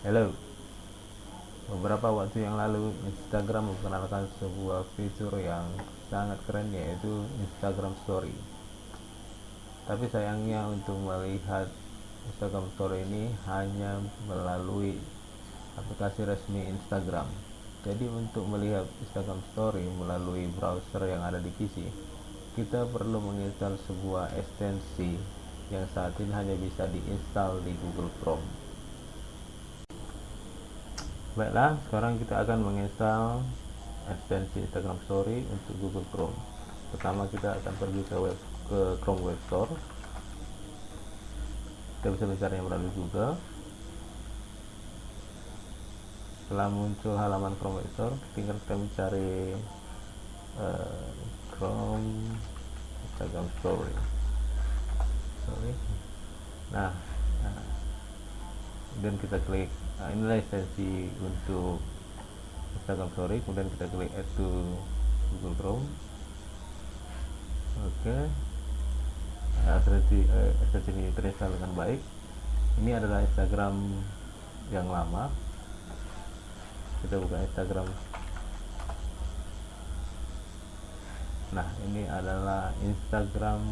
Hello. Beberapa waktu yang lalu Instagram memperkenalkan sebuah fitur yang sangat keren yaitu Instagram Story. Tapi sayangnya untuk melihat Instagram Story ini hanya melalui aplikasi resmi Instagram. Jadi untuk melihat Instagram Story melalui browser yang ada di PC kita perlu menginstal sebuah ekstensi yang saat ini hanya bisa diinstal di Google Chrome baiklah sekarang kita akan menginstal ekstensi Instagram Story untuk Google Chrome. Pertama kita akan pergi ke web ke Chrome Web Store. Kita bisa mencarinya melalui Google. Setelah muncul halaman Chrome Web Store tinggal kita mencari uh, Chrome Instagram Story. Sorry. Nah, kemudian kita klik nah inilah ekstensi untuk Instagram Story kemudian kita klik add to Google Chrome. Oke. Okay. nah, eh, ini terinstall dengan baik. Ini adalah Instagram yang lama. Kita buka Instagram. Nah ini adalah Instagram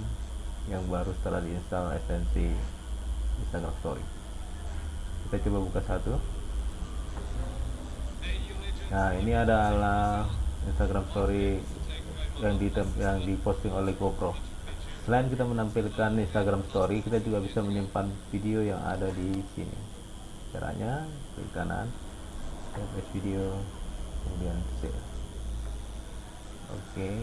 yang baru setelah diinstal ekstensi Instagram Story kita coba buka satu. Nah ini adalah Instagram Story yang di yang diposting oleh GoPro. Selain kita menampilkan Instagram Story kita juga bisa menyimpan video yang ada di sini. Caranya klik kanan save video kemudian save. Oke okay,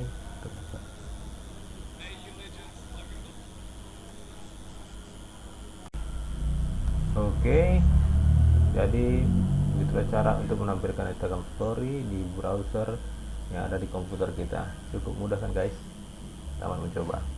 oke. Jadi begitulah cara untuk menampilkan Instagram Story di browser yang ada di komputer kita. Cukup mudah kan guys? Selamat mencoba